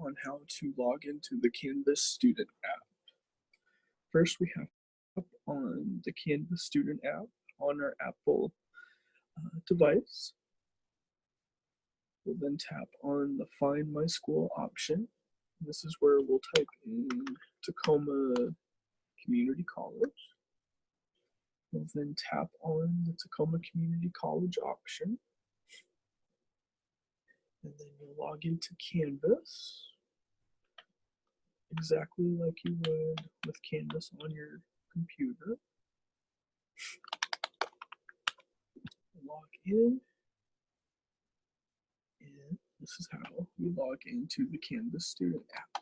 on how to log into the Canvas Student app. First, we have up on the Canvas Student app on our Apple uh, device. We'll then tap on the Find My School option. This is where we'll type in Tacoma Community College. We'll then tap on the Tacoma Community College option. And then you'll log into Canvas exactly like you would with Canvas on your computer. Log in. And this is how we log into the Canvas student app.